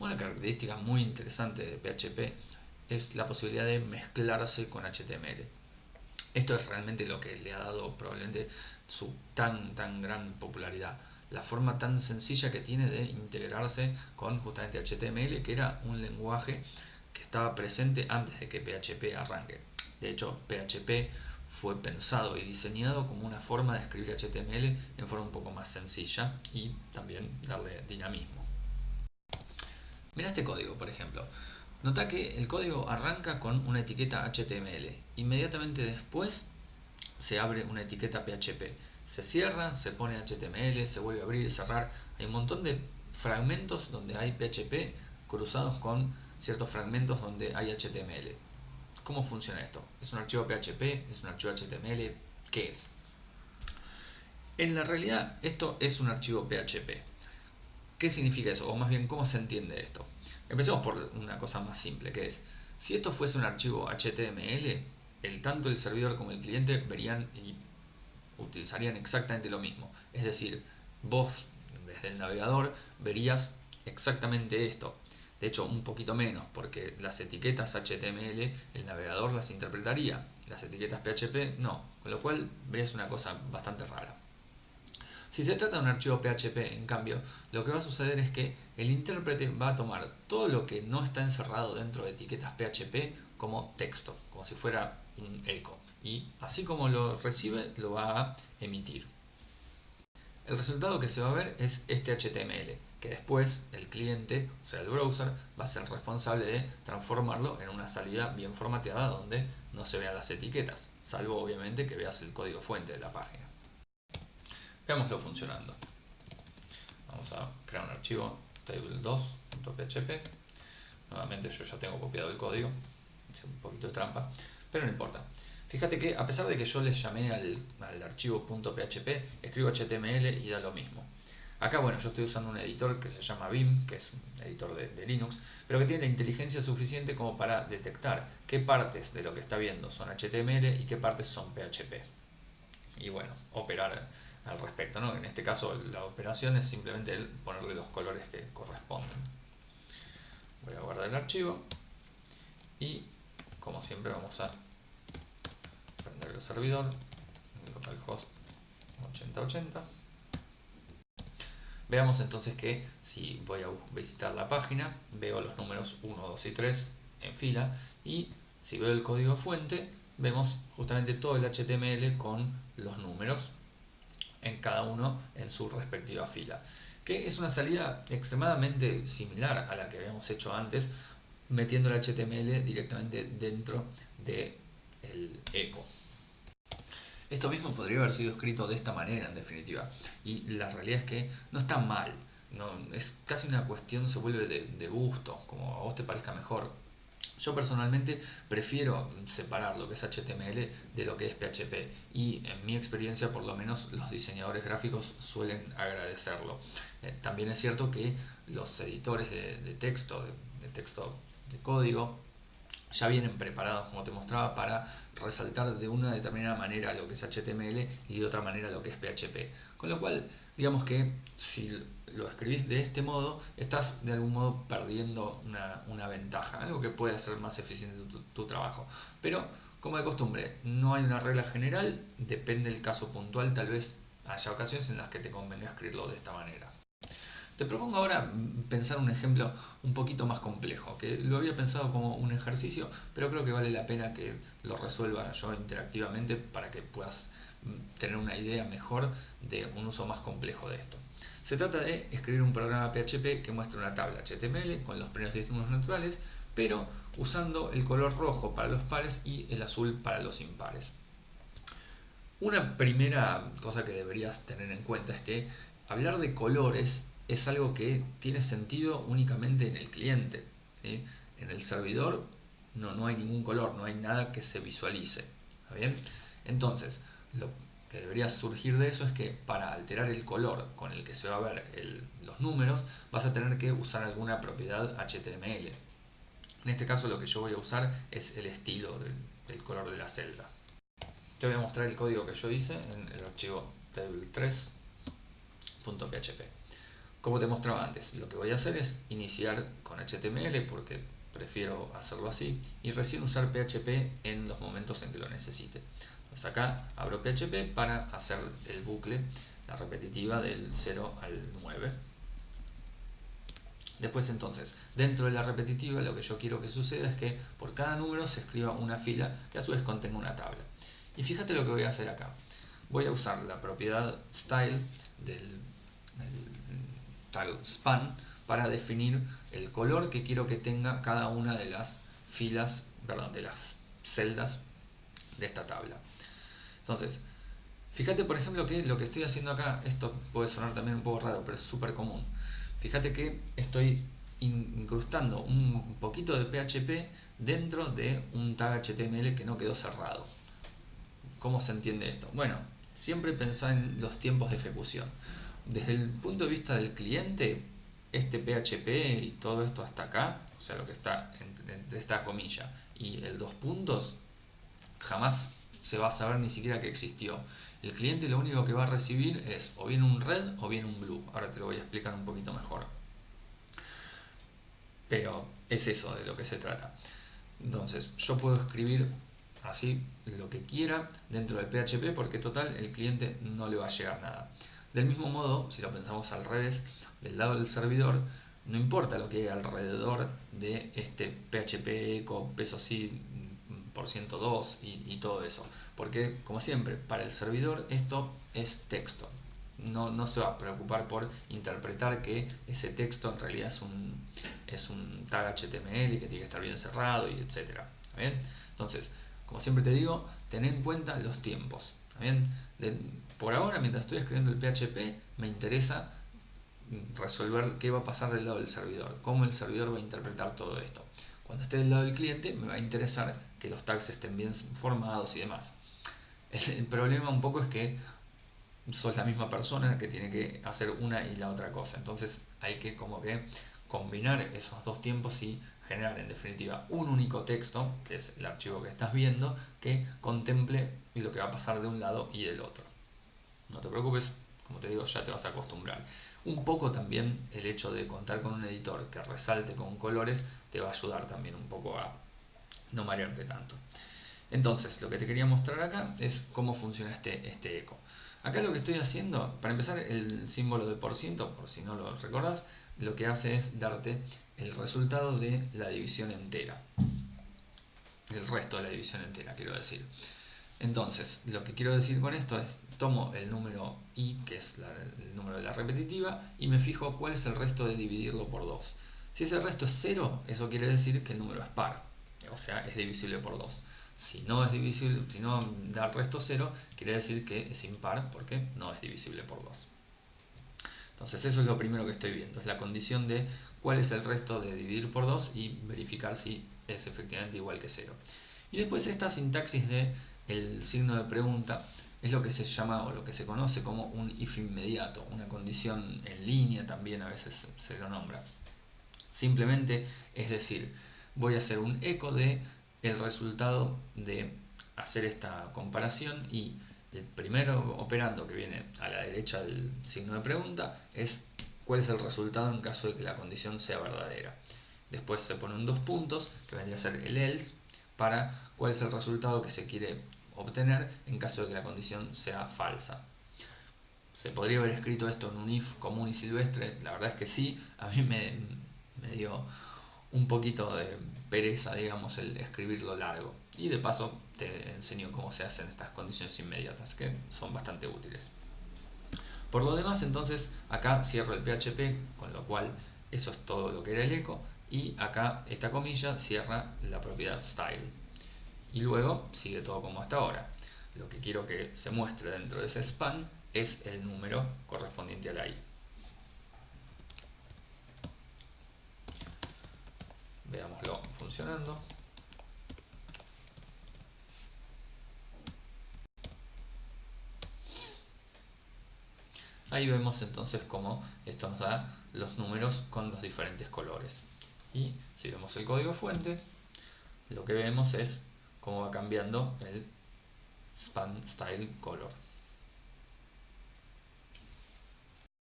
Una característica muy interesante de PHP es la posibilidad de mezclarse con HTML. Esto es realmente lo que le ha dado probablemente su tan tan gran popularidad. La forma tan sencilla que tiene de integrarse con justamente HTML, que era un lenguaje que estaba presente antes de que PHP arranque. De hecho, PHP fue pensado y diseñado como una forma de escribir HTML en forma un poco más sencilla y también darle dinamismo. Mira este código, por ejemplo. Nota que el código arranca con una etiqueta HTML. Inmediatamente después se abre una etiqueta PHP. Se cierra, se pone HTML, se vuelve a abrir y cerrar. Hay un montón de fragmentos donde hay PHP cruzados con ciertos fragmentos donde hay HTML. ¿Cómo funciona esto? ¿Es un archivo PHP? ¿Es un archivo HTML? ¿Qué es? En la realidad esto es un archivo PHP. ¿Qué significa eso? O más bien, ¿cómo se entiende esto? Empecemos por una cosa más simple, que es, si esto fuese un archivo HTML, el, tanto el servidor como el cliente verían y utilizarían exactamente lo mismo. Es decir, vos desde el navegador verías exactamente esto. De hecho, un poquito menos, porque las etiquetas HTML el navegador las interpretaría, las etiquetas PHP no, con lo cual ves una cosa bastante rara. Si se trata de un archivo PHP, en cambio, lo que va a suceder es que el intérprete va a tomar todo lo que no está encerrado dentro de etiquetas PHP como texto, como si fuera un eco. Y así como lo recibe, lo va a emitir. El resultado que se va a ver es este HTML, que después el cliente, o sea el browser, va a ser responsable de transformarlo en una salida bien formateada donde no se vean las etiquetas, salvo obviamente que veas el código fuente de la página. Veámoslo funcionando. Vamos a crear un archivo table2.php. Nuevamente yo ya tengo copiado el código, hice un poquito de trampa, pero no importa. Fíjate que a pesar de que yo les llamé al, archivo .php, escribo HTML y da lo mismo. Acá, bueno, yo estoy usando un editor que se llama Vim, que es un editor de, Linux, pero que tiene la inteligencia suficiente como para detectar qué partes de lo que está viendo son HTML y qué partes son PHP. Y bueno, operar al respecto, ¿no? En este caso la operación es simplemente ponerle los colores que corresponden. Voy a guardar el archivo y como siempre vamos a el servidor, localhost 8080. Veamos entonces que si voy a visitar la página, veo los números 1, 2 y 3 en fila y si veo el código fuente, vemos justamente todo el HTML con los números en cada uno en su respectiva fila. Que es una salida extremadamente similar a la que habíamos hecho antes, metiendo el HTML directamente dentro del el eco. Esto mismo podría haber sido escrito de esta manera, en definitiva. Y la realidad es que no está mal. No, es casi una cuestión, se vuelve de, gusto, como a vos te parezca mejor. Yo personalmente prefiero separar lo que es HTML de lo que es PHP y en mi experiencia por lo menos los diseñadores gráficos suelen agradecerlo. Eh, también es cierto que los editores de, texto, de texto de código, ya vienen preparados, como te mostraba, para resaltar de una determinada manera lo que es HTML y de otra manera lo que es PHP. Con lo cual, digamos que si lo escribís de este modo, estás de algún modo perdiendo una, ventaja, algo que puede hacer más eficiente tu, trabajo. Pero, como de costumbre, no hay una regla general, depende del caso puntual, tal vez haya ocasiones en las que te convenga escribirlo de esta manera. Te propongo ahora pensar un ejemplo un poquito más complejo, que lo había pensado como un ejercicio, pero creo que vale la pena que lo resuelva yo interactivamente para que puedas tener una idea mejor de un uso más complejo de esto. Se trata de escribir un programa PHP que muestra una tabla HTML con los primeros distintos naturales, pero usando el color rojo para los pares y el azul para los impares. Una primera cosa que deberías tener en cuenta es que hablar de colores es algo que tiene sentido únicamente en el cliente. En el servidor no, no hay ningún color, no hay nada que se visualice. bien? Entonces, lo que debería surgir de eso es que para alterar el color con el que se va a ver los números, vas a tener que usar alguna propiedad HTML. En este caso lo que yo voy a usar es el estilo del, color de la celda. Te voy a mostrar el código que yo hice en el archivo table3.php. como te mostraba antes, lo que voy a hacer es iniciar con HTML porque prefiero hacerlo así y recién usar PHP en los momentos en que lo necesite. Entonces acá abro PHP para hacer el bucle, la repetitiva del 0 al 9. Después entonces, dentro de la repetitiva lo que yo quiero que suceda es que por cada número se escriba una fila que a su vez contenga una tabla. Y fíjate lo que voy a hacer acá. Voy a usar la propiedad style del, tag span para definir el color que quiero que tenga cada una de las filas, perdón, de las celdas de esta tabla. Entonces, fíjate por ejemplo que lo que estoy haciendo acá, esto puede sonar también un poco raro, pero es súper común. Fíjate que estoy incrustando un poquito de PHP dentro de un tag HTML que no quedó cerrado. ¿Cómo se entiende esto? Bueno, siempre pensá en los tiempos de ejecución. Desde el punto de vista del cliente, este PHP y todo esto hasta acá, o sea, lo que está entre, esta comilla y el dos puntos, jamás se va a saber ni siquiera que existió. El cliente lo único que va a recibir es o bien un red o bien un blue. Ahora te lo voy a explicar un poquito mejor. Pero es eso de lo que se trata. Entonces, yo puedo escribir así lo que quiera dentro del PHP porque total el cliente no le va a llegar nada. Del mismo modo, si lo pensamos al revés, del lado del servidor, no importa lo que hay alrededor de este PHP eco peso por 102 y, todo eso. Porque, como siempre, para el servidor esto es texto. No, no, se va a preocupar por interpretar que ese texto en realidad es un, es un tag HTML y que tiene que estar bien cerrado y etcétera. ¿Bien? Entonces, como siempre te digo, ten en cuenta los tiempos. ¿Bien? por ahora, mientras estoy escribiendo el PHP, me interesa resolver qué va a pasar del lado del servidor, cómo el servidor va a interpretar todo esto. Cuando esté del lado del cliente me va a interesar que los tags estén bien formados y demás. El, problema un poco es que sos la misma persona que tiene que hacer una y la otra cosa. Entonces hay que como que combinar esos dos tiempos y generar en definitiva un único texto, que es el archivo que estás viendo, que contemple lo que va a pasar de un lado y del otro. No te preocupes, como te digo, ya te vas a acostumbrar. Un poco también el hecho de contar con un editor que resalte con colores te va a ayudar también un poco a no marearte tanto. Entonces, lo que te quería mostrar acá es cómo funciona este, este eco. Acá lo que estoy haciendo, para empezar, el símbolo de por ciento, por si no lo recordás, lo que hace es darte el resultado de la división entera. El resto de la división entera, quiero decir. Entonces, lo que quiero decir con esto es, tomo el número i, que es el número de la repetitiva, y me fijo cuál es el resto de dividirlo por 2. Si ese resto es 0, eso quiere decir que el número es par, o sea, es divisible por 2. Si no es divisible, si no da el resto 0, quiere decir que es impar porque no es divisible por 2. Entonces eso es lo primero que estoy viendo, es la condición de cuál es el resto de dividir por 2 y verificar si es efectivamente igual que 0. Y después esta sintaxis de el signo de pregunta es lo que se llama o lo que se conoce como un if inmediato, una condición en línea también a veces se lo nombra. Simplemente es decir, voy a hacer un eco de el resultado de hacer esta comparación y el primero operando que viene a la derecha del signo de pregunta es cuál es el resultado en caso de que la condición sea verdadera. Después se ponen dos puntos que vendría a ser el else para cuál es el resultado que se quiere obtener en caso de que la condición sea falsa. ¿Se podría haber escrito esto en un if común y silvestre? La verdad es que sí, a mí me, dio un poquito de pereza, digamos, el escribirlo largo. Y de paso te enseño cómo se hacen estas condiciones inmediatas, que son bastante útiles. Por lo demás, entonces, acá cierro el PHP, con lo cual eso es todo lo que era el eco, y acá esta comilla cierra la propiedad style y luego sigue todo como hasta ahora. Lo que quiero que se muestre dentro de ese span es el número correspondiente a la i. Veámoslo funcionando. Ahí vemos entonces cómo esto nos da los números con los diferentes colores. Y si vemos el código fuente, lo que vemos es cómo va cambiando el span style color.